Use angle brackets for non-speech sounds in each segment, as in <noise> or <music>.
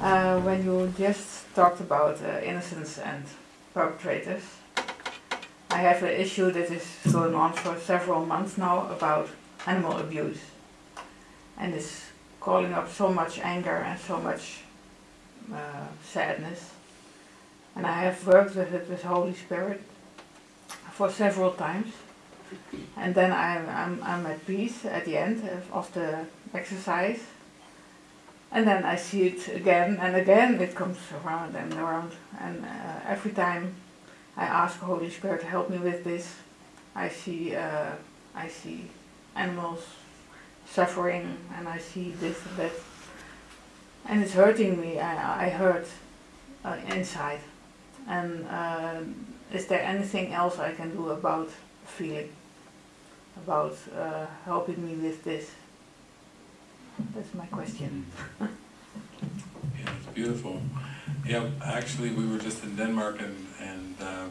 Uh, when you just talked about uh, innocence and perpetrators, I have an issue that is going on for several months now about animal abuse. And it's calling up so much anger and so much uh, sadness. And I have worked with it with Holy Spirit for several times. And then I'm, I'm, I'm at peace at the end of, of the exercise. And then I see it again and again, it comes around and around. And uh, every time I ask Holy Spirit to help me with this, I see, uh, I see animals suffering and I see this and that. And it's hurting me, I, I hurt uh, inside. And uh, is there anything else I can do about feeling? About uh, helping me with this? That's my question. Yeah, it's beautiful. Yeah, actually, we were just in Denmark and, and uh,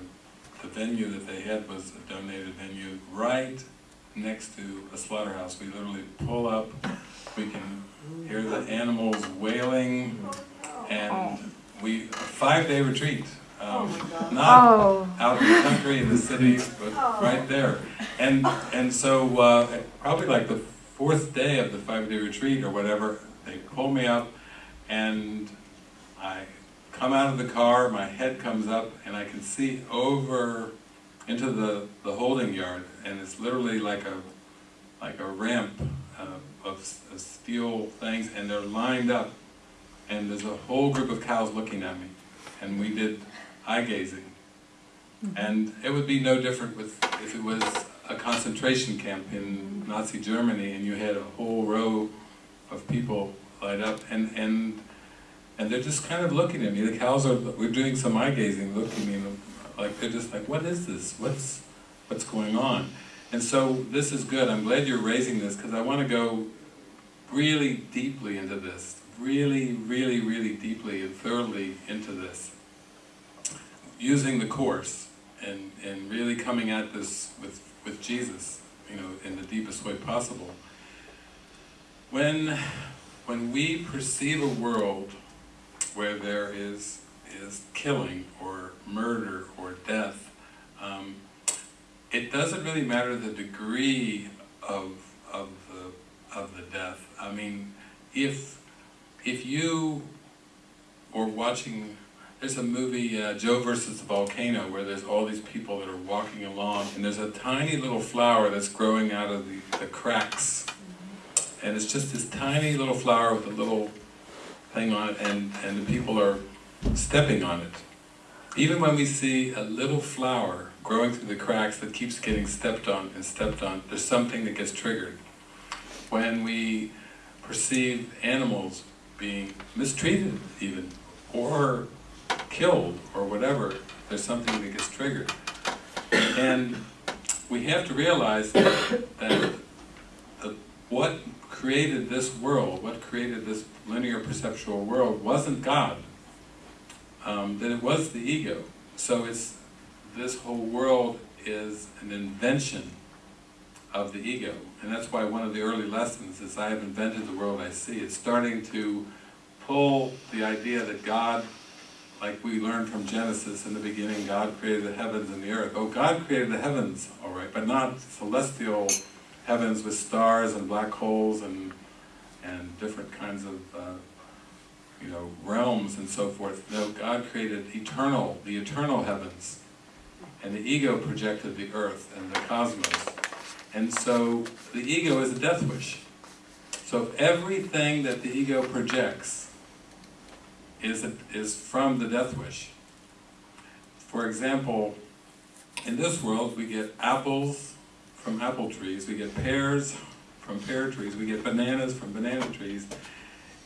the venue that they had was a donated venue right next to a slaughterhouse. We literally pull up, we can hear the animals wailing, and we, a five-day retreat. Um, not Oh, out in the country, in the city, but right there. And, and so, uh, probably like the fourth day of the five-day retreat or whatever, they pull me up and I come out of the car, my head comes up and I can see over into the, the holding yard and it's literally like a, like a ramp uh, of, of steel things and they're lined up and there's a whole group of cows looking at me and we did eye gazing. And it would be no different with if it was a concentration camp in Nazi Germany and you had a whole row of people light up and, and and they're just kind of looking at me. The cows are we're doing some eye gazing, looking at me like they're just like, what is this? What's what's going on? And so this is good. I'm glad you're raising this because I want to go really deeply into this, really, really, really deeply and thoroughly into this, using the course and and really coming at this with with Jesus, you know, in the deepest way possible. When when we perceive a world where there is is killing or murder or death, um, it doesn't really matter the degree of of the of the death. I mean, if if you were watching, there's a movie uh, Joe versus the volcano where there's all these people that are walking along, and there's a tiny little flower that's growing out of the, the cracks, and it's just this tiny little flower with a little thing on it, and and the people are stepping on it. Even when we see a little flower growing through the cracks that keeps getting stepped on and stepped on, there's something that gets triggered. When we perceive animals being mistreated even, or killed, or whatever, there's something that gets triggered. And we have to realize that, that the, what created this world, what created this linear perceptual world, wasn't God um, that it was the ego. So it's this whole world is an invention of the ego, and that's why one of the early lessons is I have invented the world I see. It's starting to pull the idea that God, like we learned from Genesis in the beginning, God created the heavens and the earth. Oh, God created the heavens, all right, but not celestial heavens with stars and black holes and and different kinds of uh, you know, realms and so forth. No, God created eternal, the eternal heavens. And the ego projected the earth and the cosmos. And so the ego is a death wish. So if everything that the ego projects is, is from the death wish. For example, in this world we get apples from apple trees, we get pears from pear trees, we get bananas from banana trees,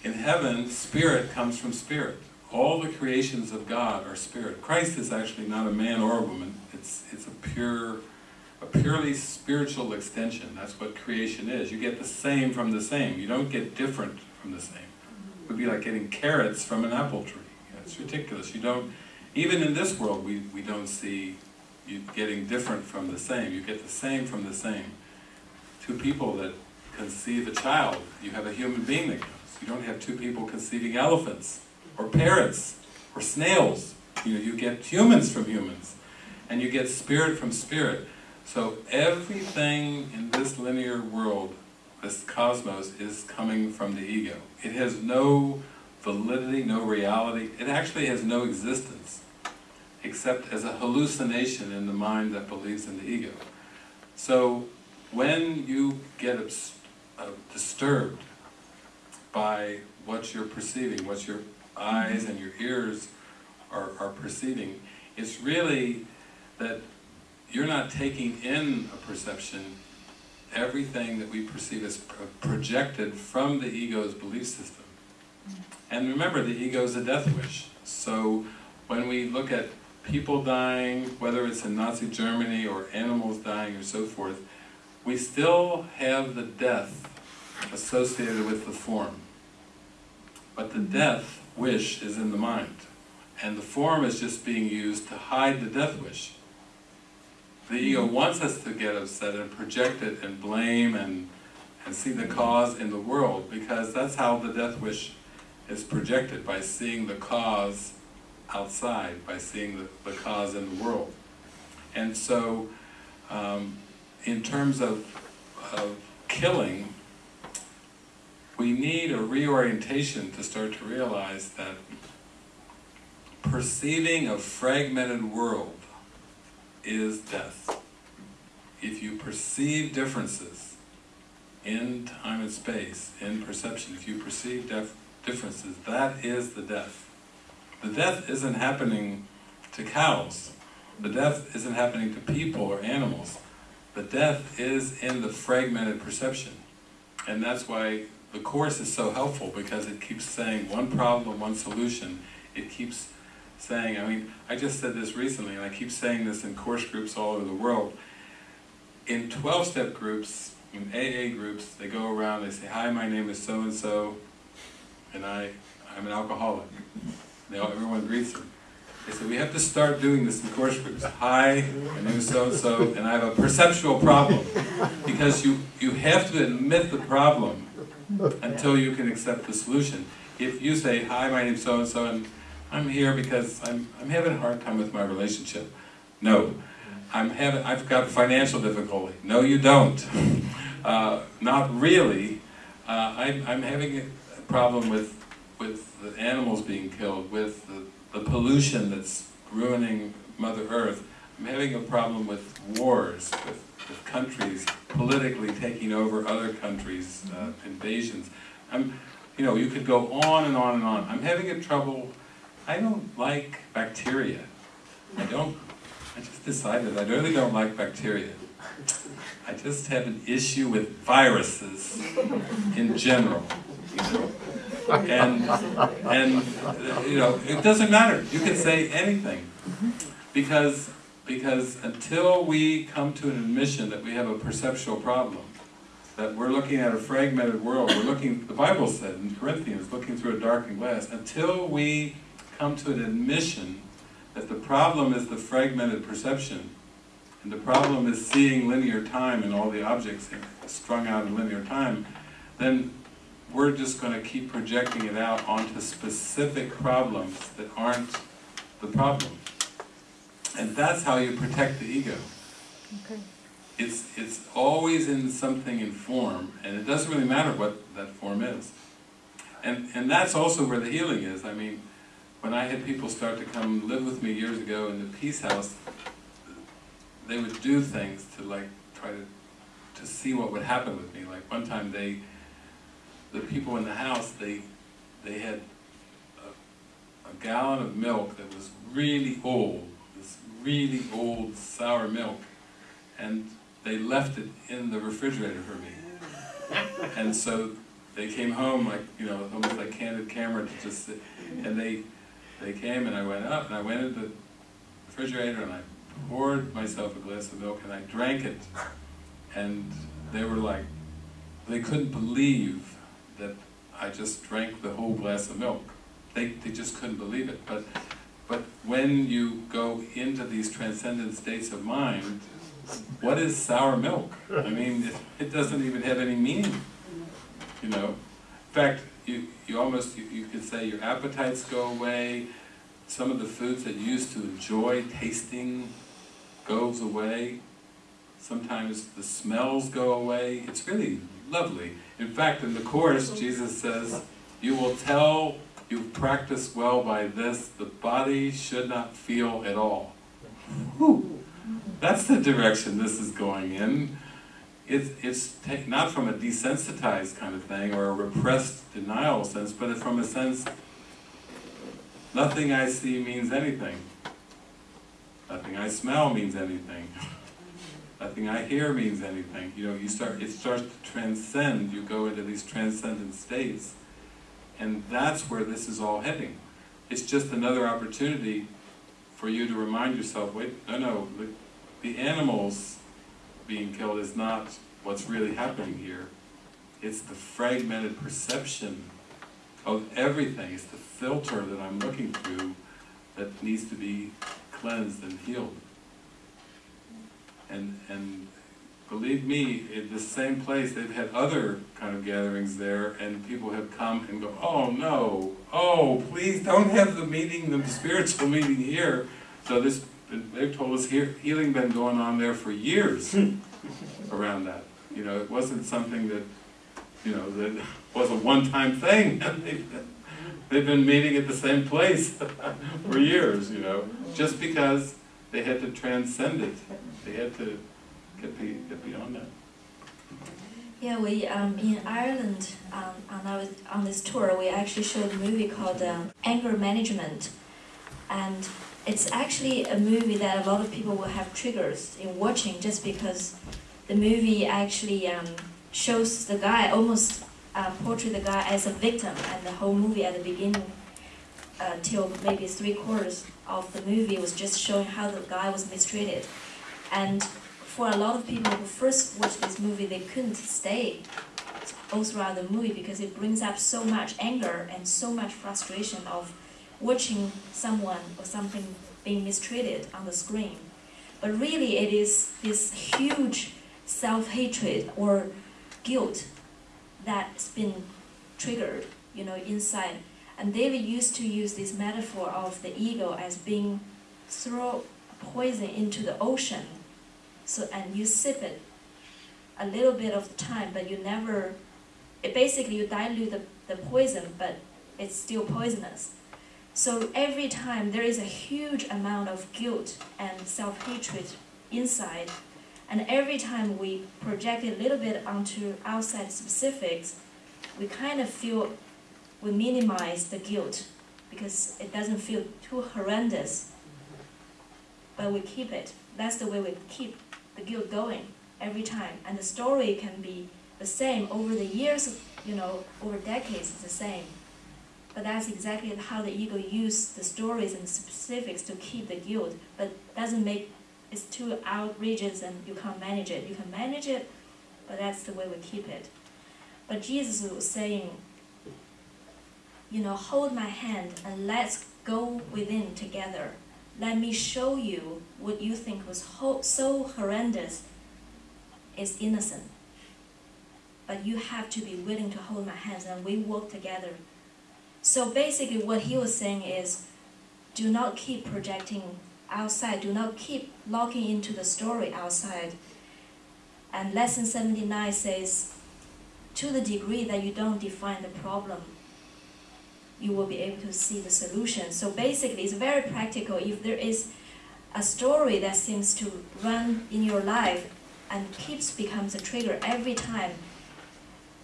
in heaven, spirit comes from spirit. All the creations of God are spirit. Christ is actually not a man or a woman. It's it's a pure, a purely spiritual extension. That's what creation is. You get the same from the same. You don't get different from the same. Would be like getting carrots from an apple tree. It's ridiculous. You don't. Even in this world, we we don't see you getting different from the same. You get the same from the same. Two people that conceive a child, you have a human being that comes. You don't have two people conceiving elephants. or parrots, or snails. You know, you get humans from humans, and you get spirit from spirit. So everything in this linear world, this cosmos, is coming from the ego. It has no validity, no reality. It actually has no existence, except as a hallucination in the mind that believes in the ego. So when you get uh, disturbed by what you're perceiving, what your eyes and your ears are, are perceiving, it's really that you're not taking in a perception, everything that we perceive is projected from the ego's belief system. Mm-hmm. And remember, the ego is a death wish. So when we look at people dying, whether it's in Nazi Germany or animals dying or so forth, we still have the death associated with the form. But the mm-hmm. death wish is in the mind. And the form is just being used to hide the death wish. The ego wants us to get upset and project it and blame and, and see the cause in the world because that's how the death wish is projected, by seeing the cause outside, by seeing the, the cause in the world. And so, um, in terms of, of killing, we need a reorientation to start to realize that perceiving a fragmented world is death. If you perceive differences in time and space, in perception, if you perceive differences, that is the death. The death isn't happening to cows. The death isn't happening to people or animals. The death is in the fragmented perception. And that's why the Course is so helpful, because it keeps saying one problem, one solution. It keeps saying, I mean, I just said this recently, and I keep saying this in course groups all over the world. In 12-step groups, in AA groups, they go around, they say, hi, my name is so-and-so, and I, I'm an alcoholic. All, everyone greets them. They say, we have to start doing this in course groups. Hi, my name is so-and-so, and I have a perceptual problem. Because you, you have to admit the problem until you can accept the solution. If you say, hi, my name is so-and-so, and I'm here because I'm, I'm having a hard time with my relationship. No. I'm having, I've got financial difficulty. No, you don't. <laughs> Uh, not really. Uh, I'm, I'm having a problem with, with the animals being killed, with the, the pollution that's ruining Mother Earth. I'm having a problem with wars, with, with countries politically taking over other countries, uh, invasions. I'm, you know, you could go on and on and on. I'm having a trouble I don't like bacteria. I don't, I just decided I really don't like bacteria. I just have an issue with viruses in general. And, and, you know, it doesn't matter. You can say anything. Because, because until we come to an admission that we have a perceptual problem, that we're looking at a fragmented world, we're looking, the Bible said in Corinthians, looking through a darkened glass, until we come to an admission that the problem is the fragmented perception, and the problem is seeing linear time and all the objects strung out in linear time, then we're just going to keep projecting it out onto specific problems that aren't the problem. And that's how you protect the ego. Okay. It's, it's always in something in form, and it doesn't really matter what that form is. And, and that's also where the healing is. I mean, when I had people start to come live with me years ago in the Peace House, they would do things to like try to to see what would happen with me. Like one time they, the people in the house, they they had a, a gallon of milk that was really old, this really old sour milk, and they left it in the refrigerator for me. And so they came home like, you know, almost like candid camera to just and they they came and I went up and I went into the refrigerator and I poured myself a glass of milk and I drank it. And they were like, they couldn't believe that I just drank the whole glass of milk. They, they just couldn't believe it. But, but when you go into these transcendent states of mind, what is sour milk? I mean, it, it doesn't even have any meaning, you know. In fact, you, you almost, you, you could say your appetites go away, some of the foods that you used to enjoy tasting goes away, sometimes the smells go away, it's really lovely. In fact, in the Course, Jesus says, you will tell you've practiced well by this, the body should not feel at all. Whew. That's the direction this is going in. It's, it's not from a desensitized kind of thing or a repressed denial sense, but from a sense, nothing I see means anything. Nothing I smell means anything. <laughs> Nothing I hear means anything. You know, you start, it starts to transcend, you go into these transcendent states. And that's where this is all heading. It's just another opportunity for you to remind yourself, wait, no, no, the, the animals being killed is not what's really happening here. It's the fragmented perception of everything. It's the filter that I'm looking through that needs to be cleansed and healed. And, and believe me, in the same place, they've had other kind of gatherings there, and people have come and go, oh no, oh, please don't have the meeting, the spiritual meeting here. So this, they've told us here, healing been going on there for years <laughs> around that. You know, it wasn't something that, you know, that <laughs> was a one-time thing. <laughs> they've been meeting at the same place for years, you know, just because they had to transcend it. They had to get, be, get beyond that. Yeah, we um, in Ireland um, on our on this tour, we actually showed a movie called um, Anger Management, and it's actually a movie that a lot of people will have triggers in watching just because the movie actually um, shows the guy almost uh, portray the guy as a victim, and the whole movie at the beginning uh, till maybe three quarters of the movie was just showing how the guy was mistreated, and for a lot of people who first watched this movie, they couldn't stay all throughout the movie because it brings up so much anger and so much frustration of watching someone or something being mistreated on the screen. But really, it is this huge self-hatred or guilt that's been triggered, you know, inside. And David used to use this metaphor of the ego as being throw poison into the ocean. So and you sip it a little bit of the time, but you never. It basically you dilute the, the poison, but it's still poisonous. So every time there is a huge amount of guilt and self-hatred inside, and every time we project a little bit onto outside specifics, we kind of feel we minimize the guilt because it doesn't feel too horrendous. But we keep it. That's the way we keep the guilt going every time. And the story can be the same over the years, you know, over decades, it's the same. But that's exactly how the ego uses the stories and specifics to keep the guilt, but doesn't make it's too outrageous and you can't manage it. You can manage it, but that's the way we keep it. But Jesus was saying, you know, hold my hand and let's go within together. Let me show you what you think was so horrendous is innocent. But you have to be willing to hold my hands and we walk together so basically what he was saying is, do not keep projecting outside, do not keep locking into the story outside. And lesson 79 says, to the degree that you don't define the problem, you will be able to see the solution. So basically, it's very practical. If there is a story that seems to run in your life and keeps becomes a trigger every time,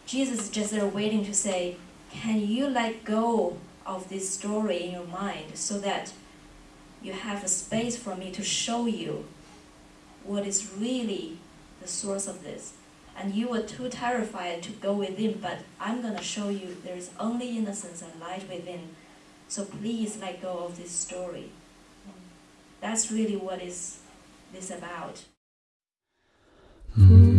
Jesus is just there waiting to say, can you let go of this story in your mind so that you have a space for me to show you what is really the source of this? And you were too terrified to go within, but I'm going to show you there is only innocence and light within. So please let go of this story. That's really what is this about. Mm.